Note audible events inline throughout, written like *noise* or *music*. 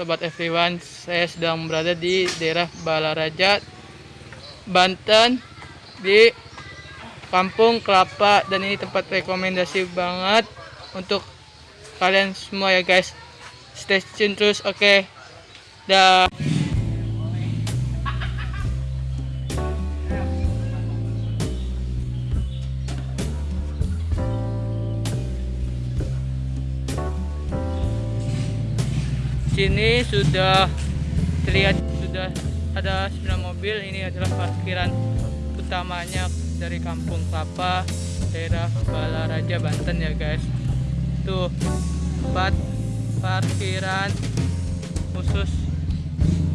sobat everyone. Saya sedang berada di daerah Balaraja, Banten di Kampung Kelapa dan ini tempat rekomendasi banget untuk kalian semua ya guys. Stay tune terus, oke. Okay. Dah. Sini sudah terlihat sudah ada 9 mobil. Ini adalah parkiran utamanya dari Kampung Kelapa daerah Balaraja Banten ya guys. Tuh tempat parkiran khusus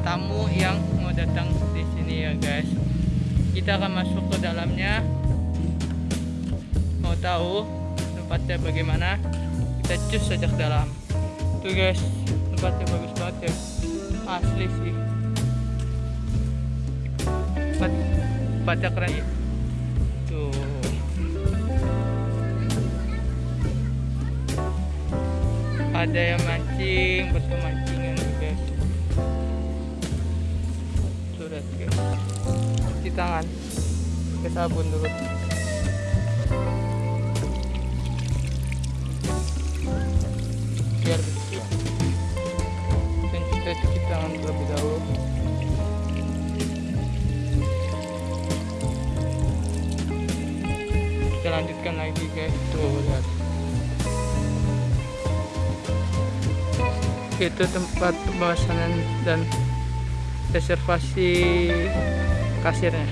tamu yang mau datang di sini ya guys. Kita akan masuk ke dalamnya. Mau tahu tempatnya bagaimana? Kita cus saja ke dalam. Tuh guys tempatnya bagus banget ya. Asli sih. Tempat tempatnya keren ya tuh. Ada yang mancing betul mancingan guys. Sudah guys. Cuci tangan. Pakai sabun dulu. Biar tangan terlebih dahulu. Kita lanjutkan lagi guys tuh lihat itu tempat pembahasan dan reservasi kasirnya.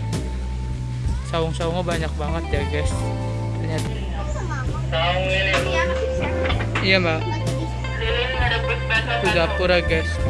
Saung-saungnya banyak banget ya guys. Ternyata. Iya mbak. Itu dapur ya guys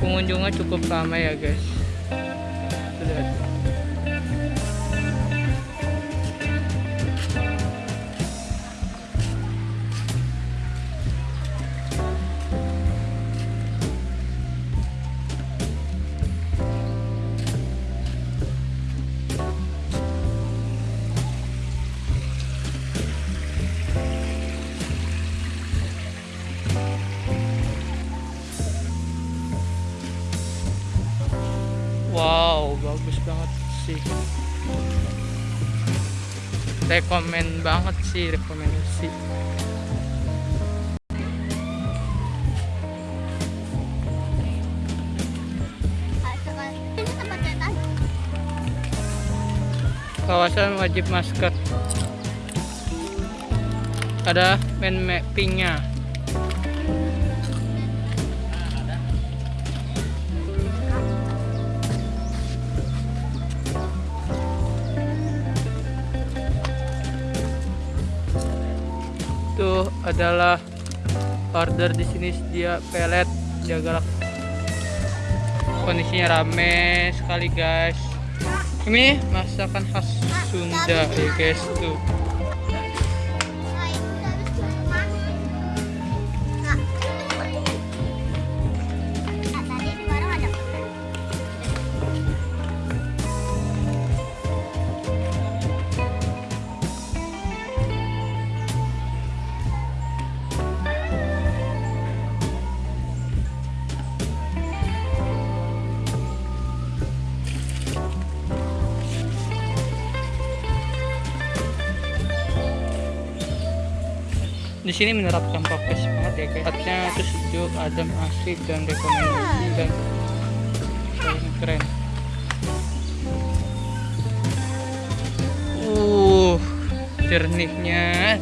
pengunjungnya cukup ramai ya guys Wow, bagus banget sih. Rekomen banget sih, rekomendasi. Kawasan wajib masker. Ada man mappingnya. Adalah order di sini dia pelet jaga kondisinya rame sekali guys. Ini masakan khas Sunda ya guys tuh di sini menerapkan prokes banget ya guys. Tempatnya itu sejuk adem asik dan rekomendasi dan keren. Uh jernihnya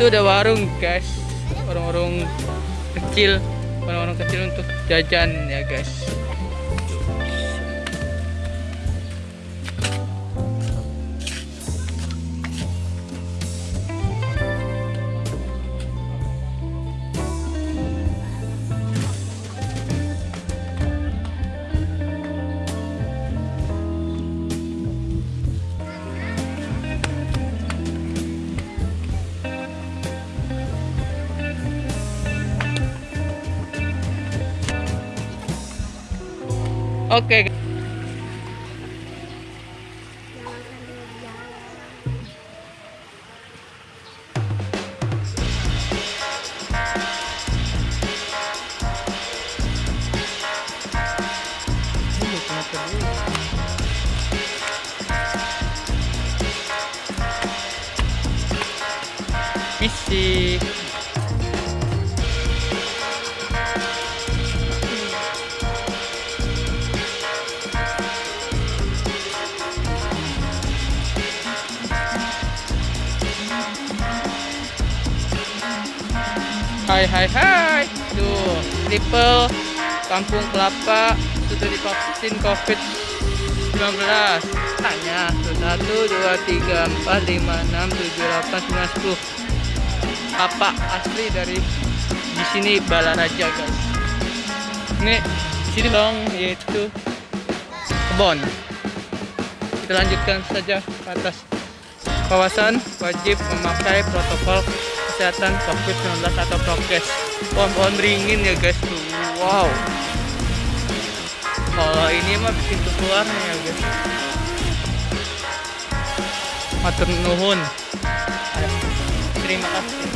itu ada warung guys. Warung-warung kecil. Warung-warung kecil untuk jajan ya guys oke Hai hai hai. Tuh triple Kampung Kelapa Sudah divaksin covid 19 Tanya tuh 1, 2, 3, 4, 5, 6, 7, 8, 9, 10 Apa asli dari di sini Balaraja guys. Ini di sini dong yaitu kebon. Kita lanjutkan saja ke atas. Kawasan wajib memakai protokol kesehatan COVID-19 atau prokes. Pohon-pohon beringin ya guys tuh. Wow. Kalau ini mah pintu keluarnya ya guys. Matur nuhun. Terima kasih.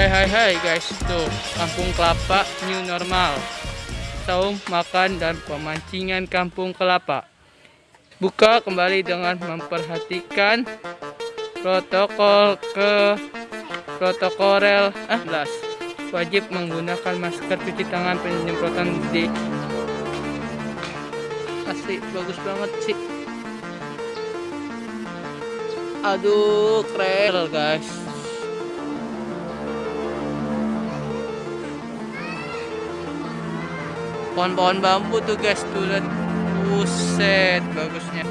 Hai hai hai guys. Tuh kampung kelapa new normal. Saung makan dan pemancingan kampung kelapa. Buka kembali dengan memperhatikan protokol ke protokorel ah belas. Wajib menggunakan masker cuci tangan penyemprotan di asli bagus banget sih. Aduh keren. Guys pohon-pohon bambu tuh guys. Tuh lihat. Buset bagusnya.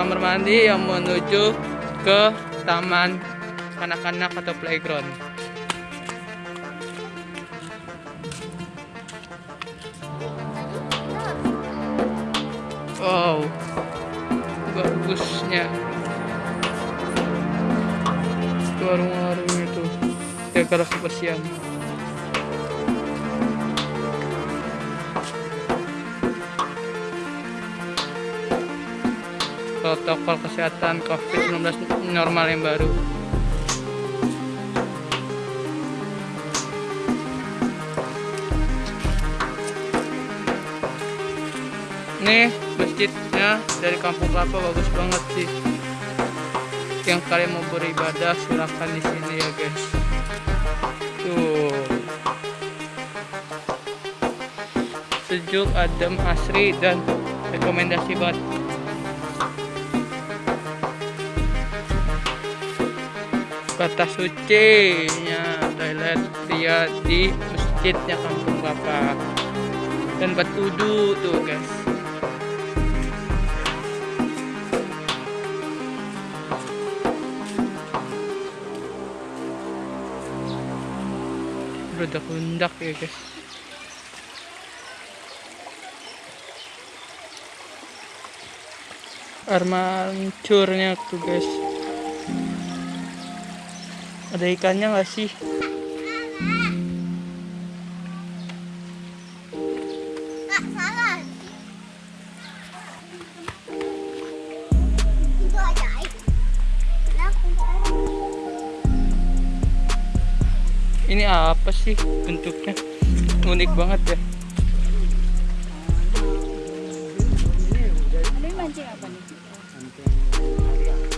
Kamar mandi yang menuju ke taman kanak-kanak atau playground. Wow. Bagusnya. Warung-warung itu. Jaga kebersihan protokol kesehatan COVID-19 normal yang baru. Nih masjidnya dari Kampung Kelapa bagus banget sih. Yang kalian mau beribadah silakan di sini ya guys. Tuh. Sejuk, adem, asri dan rekomendasi banget. Kata suci. Nya toilet dia di masjidnya kampung bapak. Dan batudu tuh guys. Hundak ya guys. Armaturnya tuh guys ada ikannya nggak sih. Nah, ini apa sih bentuknya? Unik banget ya. Ini mancing apa nih?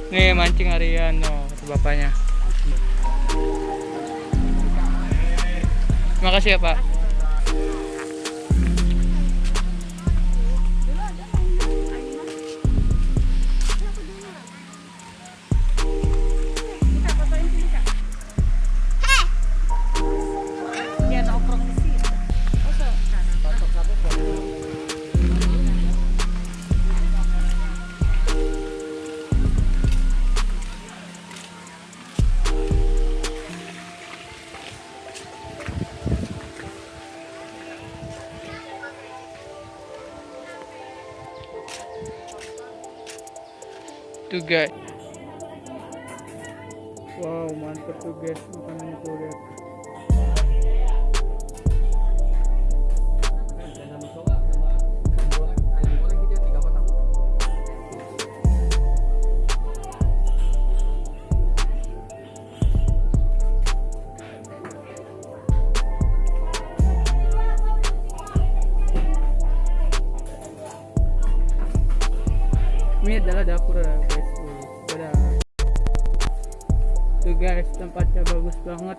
nih mancing harian no kata bapaknya terima kasih ya pak tuh guys wow mantep tuh guys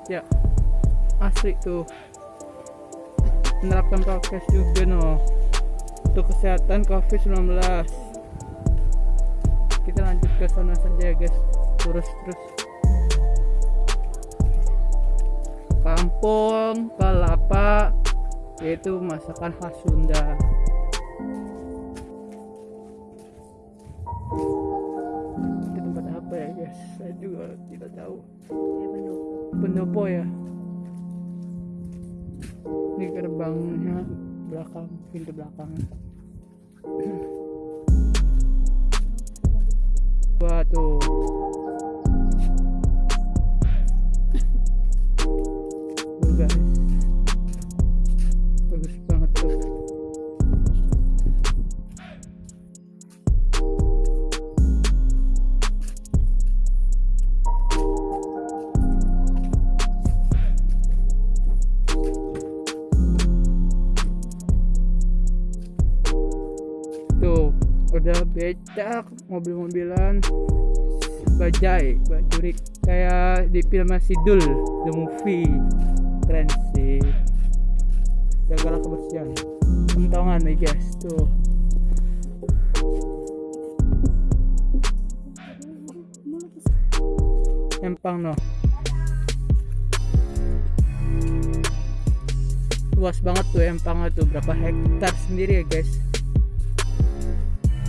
ya. Asli tuh. Menerapkan prokes juga no. Untuk kesehatan covid 19 kita lanjut ke sana saja guys. Terus terus. Kampung kelapa yaitu masakan khas Sunda. Itu tempat apa ya guys? Saya juga tidak tahu pendopo ya? Ini gerbangnya belakang pintu belakang. *clears throat* Wah tuh becak mobil-mobilan. Bajai bajuri kayak di film Sidul the movie. Keren sih. Jagalah kebersihan. Kentongan nih guys tuh. Empang no. Luas banget tuh empangnya tuh. Berapa hektar sendiri ya guys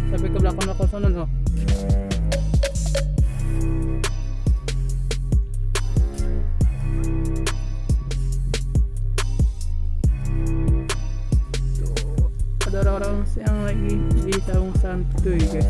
sampai ke belakang belakang sana Tuh, ada orang-orang yang lagi di saung santuy guys.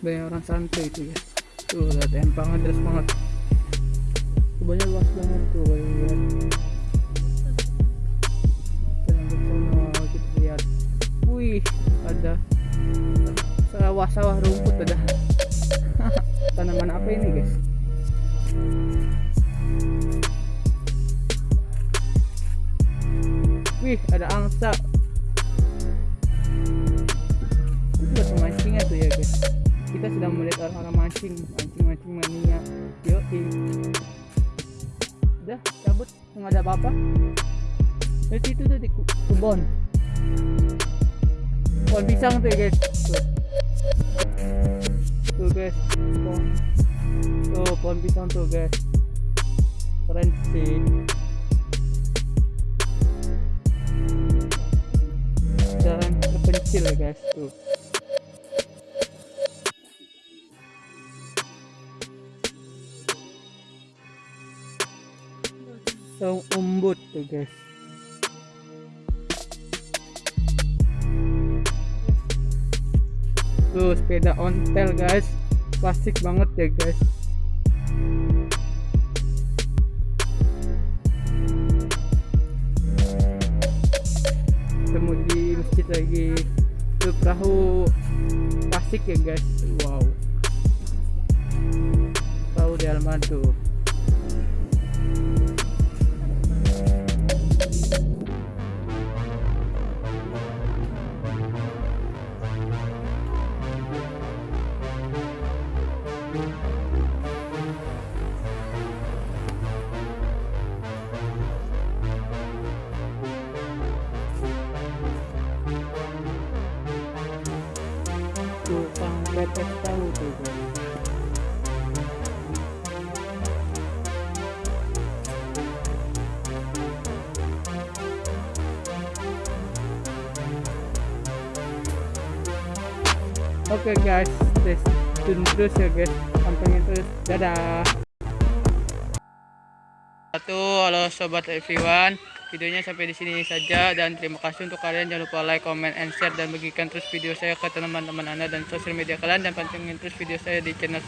Banyak orang santai itu ya tuh lihat empangnya deras banget kebunnya luas banget tuh ya. kita lanjut kita lihat. Wih ada sawah-sawah rumput ada. *laughs* Tanaman apa ini guys? Wih ada angsa. Itu buat pemancingan tuh ya guys kita sedang melihat orang-orang mancing mancing mancing mania. Yo udah cabut. Nggak ada apa-apa. Dari situ tuh di ku- kebun pohon pisang tuh ya guys. Tuh. Tuh guys. Pohon tuh pohon pisang tuh guys. Keren sih. Jalan terpencil ya guys. Tuh saung umbut tuh guys. Tuh sepeda ontel guys. Plastik banget ya guys. Ketemu di masjid lagi. Tuh perahu plastik ya guys. Wow. Perahu di halaman Oke guys, stay tune terus ya guys, pantengin terus. Dadah. Satu, halo sobat everyone. Videonya sampai di sini saja dan terima kasih untuk kalian jangan lupa like, comment, and share dan bagikan terus video saya ke teman-teman anda dan sosial media kalian dan pantengin terus video saya di channel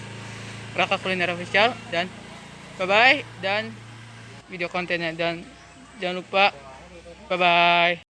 Raka Kuliner Official dan bye bye dan video kontennya dan jangan lupa bye bye.